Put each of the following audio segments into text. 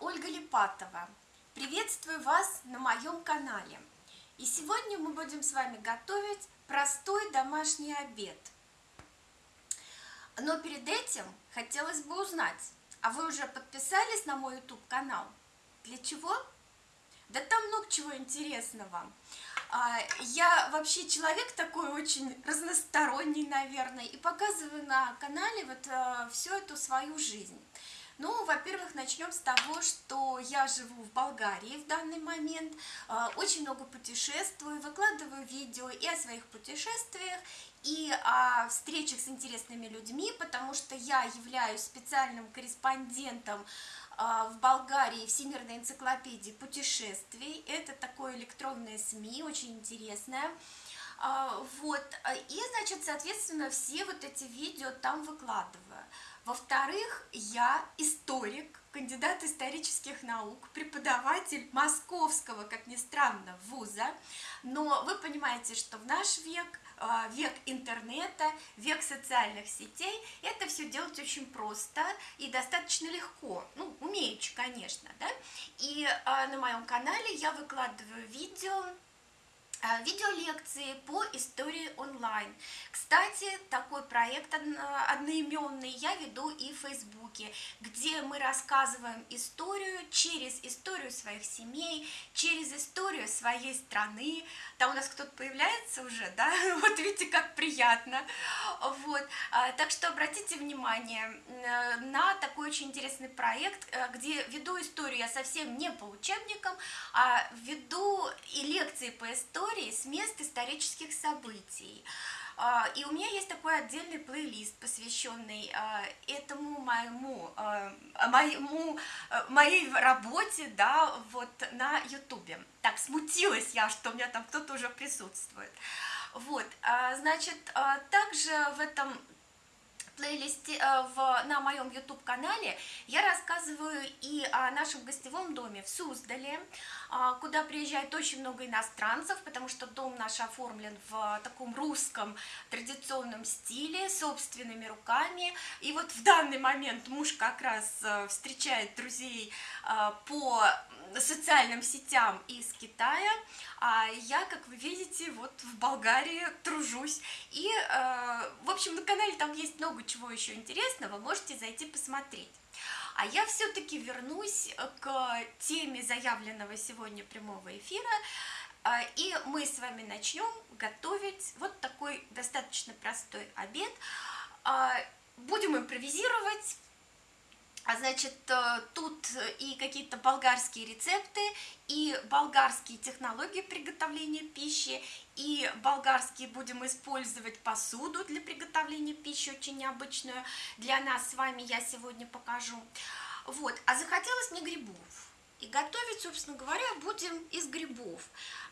Ольга Липатова. Приветствую вас на моем канале. И сегодня мы будем с вами готовить простой домашний обед. Но перед этим хотелось бы узнать, а вы уже подписались на мой YouTube канал? Для чего? Да там много чего интересного. А, я вообще человек такой очень разносторонний, наверное, и показываю на канале вот э, всю эту свою жизнь. Ну, во-первых, начнем с того, что я живу в Болгарии в данный момент, а, очень много путешествую, выкладываю видео и о своих путешествиях, и о встречах с интересными людьми, потому что я являюсь специальным корреспондентом а, в Болгарии Всемирной энциклопедии путешествий. Это такое электронное СМИ, очень интересное. А, вот, и, значит, соответственно, все вот эти видео там выкладываю. Во-вторых, я историк, кандидат исторических наук, преподаватель московского, как ни странно, вуза. Но вы понимаете, что в наш век, а, век интернета, век социальных сетей, это все делать очень просто и достаточно легко. Ну, умеючи, конечно, да. И а, на моем канале я выкладываю видео Э, видеолекции по истории онлайн. Кстати, такой проект одноименный я веду и в Фейсбуке, где мы рассказываем историю через историю своих семей, через историю своей страны. Там у нас кто-то появляется уже, да? Вот видите, как приятно. Вот. Э, так что обратите внимание э, на такой очень интересный проект, где веду историю я совсем не по учебникам, а веду и лекции по истории, истории с мест исторических событий. А, и у меня есть такой отдельный плейлист, посвященный а, этому моему, а, моему, моей работе, да, вот на ютубе. Так, смутилась я, что у меня там кто-то уже присутствует. Вот, значит, также в этом плейлисте, э, в, на моем YouTube канале я рассказываю и о нашем гостевом доме в Суздале, а, куда приезжает очень много иностранцев, потому что дом наш оформлен в таком русском традиционном стиле, собственными руками. И вот в данный момент муж как раз э, встречает друзей э, по социальным сетям из Китая, а я, как вы видите, вот в Болгарии тружусь. И, э, в общем, на канале там есть много чего еще интересного, можете зайти посмотреть. А я все-таки вернусь к теме заявленного сегодня прямого эфира, э, и мы с вами начнем готовить вот такой достаточно простой обед. Э, будем импровизировать, значит, э, тут и какие-то болгарские рецепты, и болгарские технологии приготовления пищи, и болгарские будем использовать посуду для приготовления пищи, очень необычную для нас с вами я сегодня покажу. Вот, а захотелось мне грибов. И готовить, собственно говоря, будем из грибов.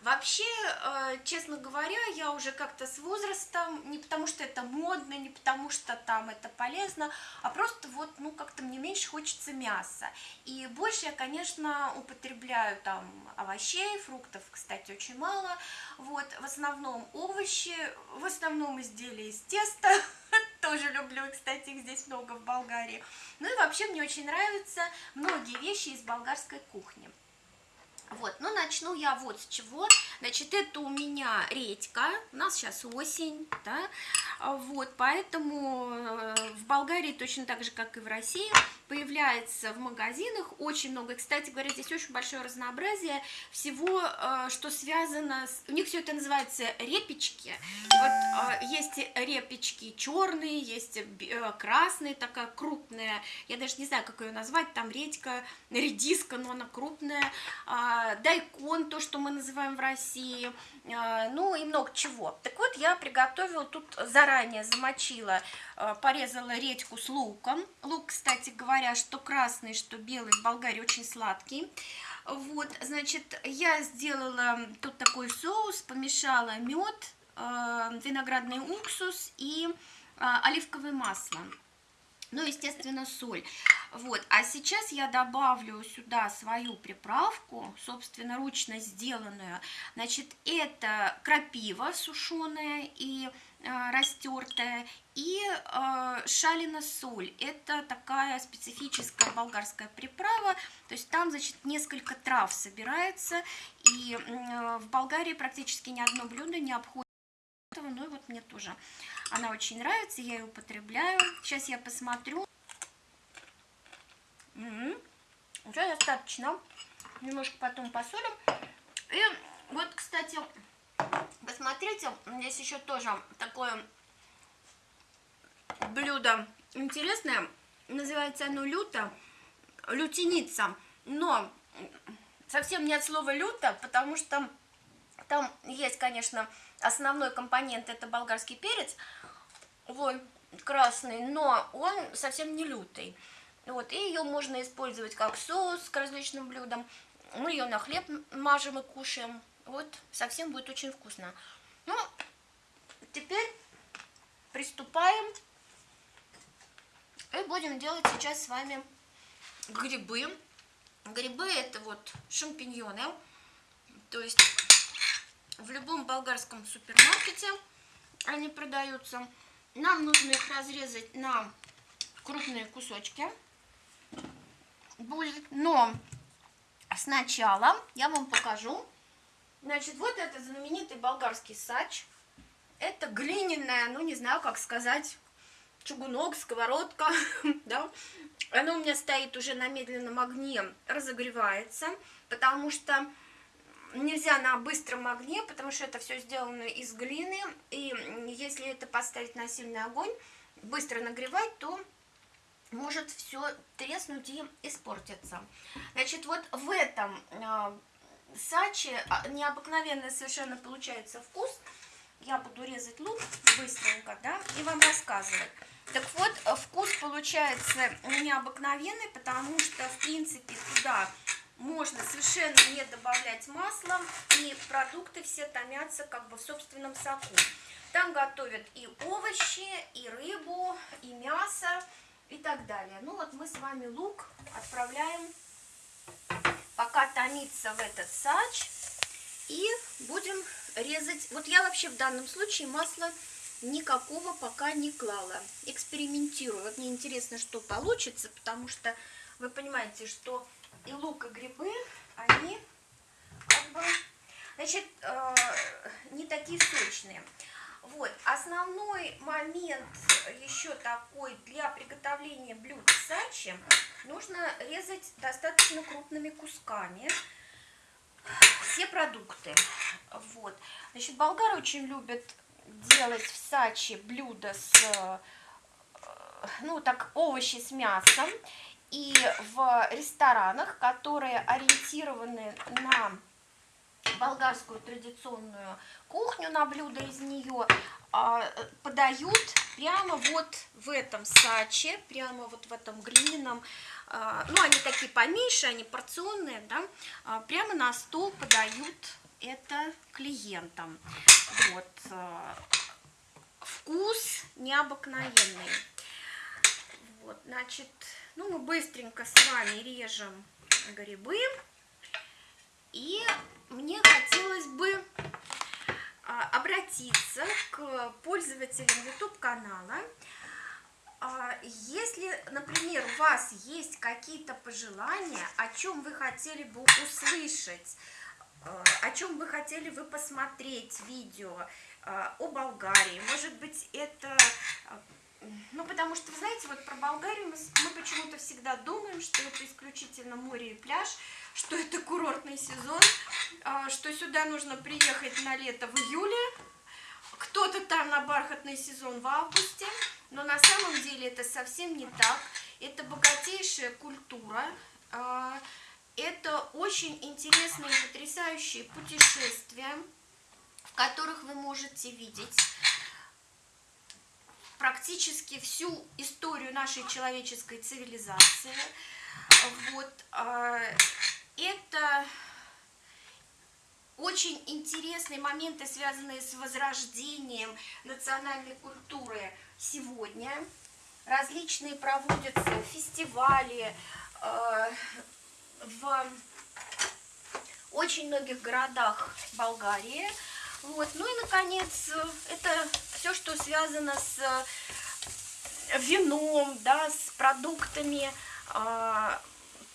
Вообще, э, честно говоря, я уже как-то с возрастом, не потому что это модно, не потому что там это полезно, а просто вот, ну, как-то мне меньше хочется мяса. И больше я, конечно, употребляю там овощей, фруктов, кстати, очень мало. Вот, в основном овощи, в основном изделия из теста, тоже люблю, кстати, их здесь много в Болгарии. Ну и вообще мне очень нравятся многие вещи из болгарской кухни. Вот, ну начну я вот с чего. Значит, это у меня редька, у нас сейчас осень, да, вот, поэтому э, в Болгарии точно так же, как и в России, появляется в магазинах очень много. И, кстати говоря, здесь очень большое разнообразие всего, э, что связано с... У них все это называется репечки. Вот э, есть репечки черные, есть красные, такая крупная, я даже не знаю, как ее назвать, там редька, редиска, но она крупная, а, дайкон, то, что мы называем в России, ну и много чего. Так вот, я приготовила, тут заранее замочила, а, порезала редьку с луком. Лук, кстати говоря, что красный, что белый в Болгарии очень сладкий. Вот, значит, я сделала тут такой соус, помешала мед, а, виноградный уксус и оливковое масло. ну, естественно, соль. Вот, а сейчас я добавлю сюда свою приправку, собственно, ручно сделанную. Значит, это крапива сушеная и э, растертая, и э, шалина соль. Это такая специфическая болгарская приправа, то есть там, значит, несколько трав собирается, и э, в Болгарии практически ни одно блюдо не обходит этого, ну и вот мне тоже она очень нравится, я ее употребляю. Сейчас я посмотрю. Угу. Уже достаточно. Немножко потом посолим. И вот, кстати, посмотрите, здесь еще тоже такое блюдо интересное. Называется оно люто, лютеница. Но совсем не от слова люто, потому что там есть, конечно, основной компонент это болгарский перец, вот, красный, но он совсем не лютый. Вот, и ее можно использовать как соус к различным блюдам. Мы ее на хлеб мажем и кушаем. Вот, совсем будет очень вкусно. Ну, теперь приступаем. И будем делать сейчас с вами грибы. Грибы это вот шампиньоны. То есть в любом болгарском супермаркете они продаются. Нам нужно их разрезать на крупные кусочки. Будет, но сначала я вам покажу. Значит, вот это знаменитый болгарский сач. Это глиняная, ну не знаю, как сказать, чугунок, сковородка, да. Оно у меня стоит уже на медленном огне, разогревается, потому что нельзя на быстром огне, потому что это все сделано из глины, и если это поставить на сильный огонь, быстро нагревать, то может все треснуть и испортиться. Значит, вот в этом э, саче а, необыкновенный совершенно получается вкус. Я буду резать лук быстренько, да, и вам рассказывать. Так вот, вкус получается необыкновенный, потому что, в принципе, туда можно совершенно не добавлять масла, и продукты все томятся как бы в собственном соку. Там готовят и овощи, и рыбу, и мясо, и так далее. Ну вот мы с вами лук отправляем пока томится в этот сач, и будем резать. Вот я вообще в данном случае масло никакого пока не клала. Экспериментирую. Вот мне интересно, что получится, потому что вы понимаете, что и лук, и грибы, они как бы, значит, э, не такие сочные. Вот, основной момент еще такой для приготовления блюд сачи, нужно резать достаточно крупными кусками все продукты. Вот, значит, болгары очень любят делать в сачи блюда с, э, ну, так, овощи с мясом. И в ресторанах, которые ориентированы на болгарскую традиционную кухню, на блюда из нее, а, подают прямо вот в этом саче, прямо вот в этом глиняном, а, ну, они такие поменьше, они порционные, да, а, прямо на стол подают это клиентам. Вот. Вкус необыкновенный. Вот, значит, ну, мы быстренько с вами режем грибы. И мне хотелось бы а, обратиться к пользователям YouTube-канала. А, если, например, у вас есть какие-то пожелания, о чем вы хотели бы услышать, а, о чем вы хотели бы посмотреть видео о Болгарии, может быть, это ну, потому что, вы знаете, вот про Болгарию мы, мы почему-то всегда думаем, что это исключительно море и пляж, что это курортный сезон, а, что сюда нужно приехать на лето в июле, кто-то там на бархатный сезон в августе, но на самом деле это совсем не так. Это богатейшая культура, а, это очень интересные и потрясающие путешествия, в которых вы можете видеть практически всю историю нашей человеческой цивилизации. Вот, а, это очень интересные моменты, связанные с возрождением национальной культуры сегодня. различные проводятся фестивали э, в очень многих городах Болгарии. Вот. Ну и, наконец, это все, что связано с вином, да, с продуктами, э,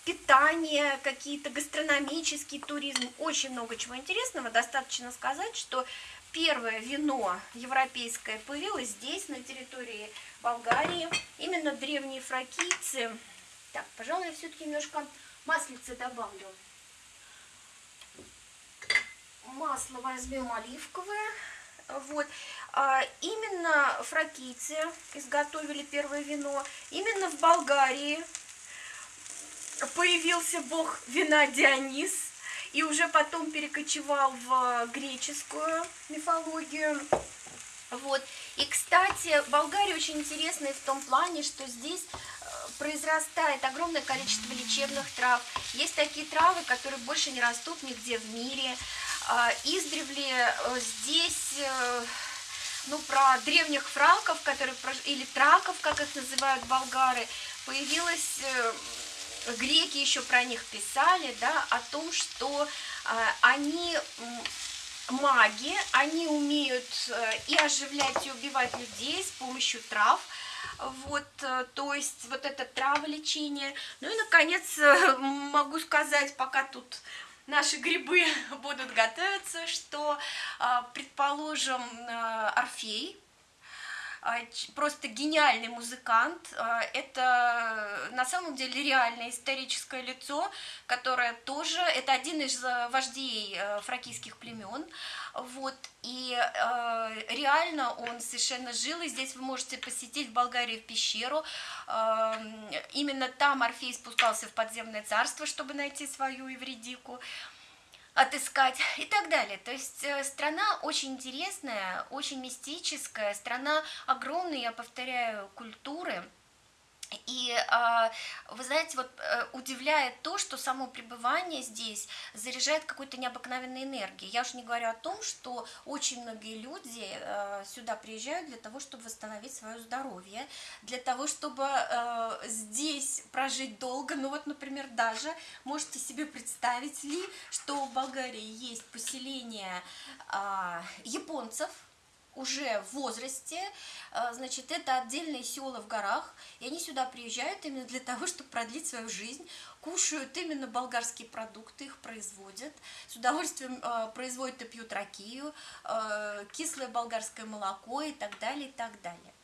питание, какие-то гастрономический туризм, очень много чего интересного. Достаточно сказать, что первое вино европейское появилось здесь, на территории Болгарии. Именно древние фракийцы. Так, пожалуй, я все-таки немножко маслица добавлю. Масло возьмем оливковое. Вот. А, именно фракийцы изготовили первое вино. Именно в Болгарии появился бог вина Дионис, и уже потом перекочевал в греческую мифологию. Вот. И, кстати, Болгария очень интересная в том плане, что здесь э, произрастает огромное количество лечебных трав. Есть такие травы, которые больше не растут нигде в мире. А, издревле э, здесь, э, ну, про древних франков, которые, или траков, как их называют болгары, появилась греки еще про них писали, да, о том, что э, они маги, они умеют э, и оживлять, и убивать людей с помощью трав, вот, э, то есть вот это траволечение. Ну и, наконец, э, могу сказать, пока тут наши грибы будут готовиться, что, э, предположим, э, Орфей, а, просто гениальный музыкант. А, это на самом деле реальное историческое лицо, которое тоже, это один из э, вождей э, фракийских племен. Вот, и э, реально он совершенно жил, и здесь вы можете посетить в Болгарии в пещеру. Э, именно там Орфей спускался в подземное царство, чтобы найти свою Евредику отыскать и так далее. То есть э, страна очень интересная, очень мистическая, страна огромной, я повторяю, культуры. И а, вы знаете, вот э, удивляет то, что само пребывание здесь заряжает какой-то необыкновенной энергией. Я уж не говорю о том, что очень многие люди э, сюда приезжают для того, чтобы восстановить свое здоровье, для того, чтобы э, здесь прожить долго. Ну вот, например, даже можете себе представить ли, что в Болгарии есть поселение а, японцев, уже в возрасте, э, значит, это отдельные села в горах, и они сюда приезжают именно для того, чтобы продлить свою жизнь, кушают именно болгарские продукты, их производят, с удовольствием э, производят и пьют ракию, э, кислое болгарское молоко и так далее, и так далее.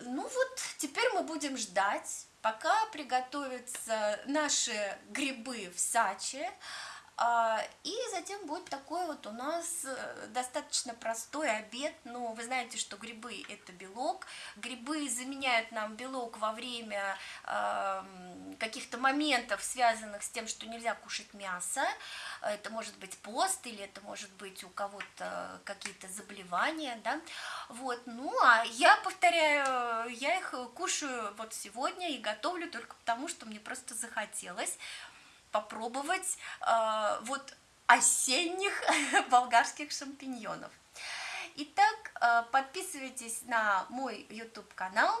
Ну вот, теперь мы будем ждать, пока приготовятся наши грибы в саче, и затем будет такой вот у нас э, достаточно простой обед. Но вы знаете, что грибы это белок. Грибы заменяют нам белок во время каких-то моментов, связанных с тем, что нельзя кушать мясо. Это может быть пост или это может быть у кого-то какие-то заболевания. Да? Вот. Ну, а я повторяю, я их кушаю вот сегодня и готовлю только потому, что мне просто захотелось попробовать э, вот осенних болгарских шампиньонов. Итак, э, подписывайтесь на мой YouTube канал,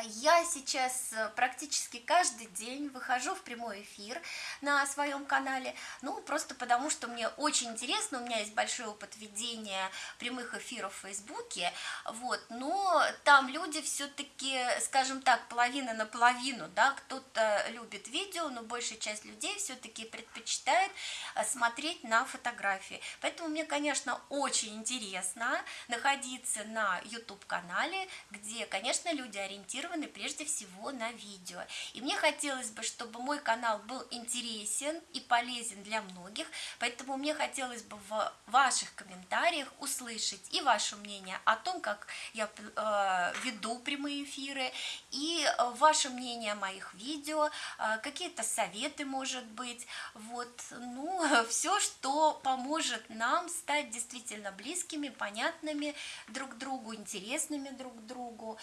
я сейчас э, практически каждый день выхожу в прямой эфир на своем канале, ну, просто потому, что мне очень интересно, у меня есть большой опыт ведения прямых эфиров в Фейсбуке, вот, но там люди все-таки, скажем так, половина на половину, да, кто-то любит видео, но большая часть людей все-таки предпочитает э, смотреть на фотографии, поэтому мне, конечно, очень интересно находиться на YouTube-канале, где, конечно, люди ориентированы ориентированы прежде всего на видео. И мне хотелось бы, чтобы мой канал был интересен и полезен для многих, поэтому мне хотелось бы в ваших комментариях услышать и ваше мнение о том, как я э, веду прямые эфиры, и э, ваше мнение о моих видео, э, какие-то советы, может быть, вот, ну, все, что поможет нам стать действительно близкими, понятными друг другу, интересными друг другу,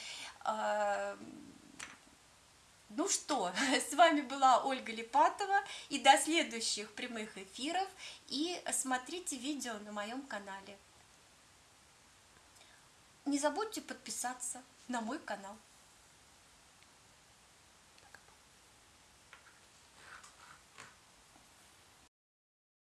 ну что, с вами была Ольга Липатова, и до следующих прямых эфиров, и смотрите видео на моем канале. не забудьте подписаться на мой канал.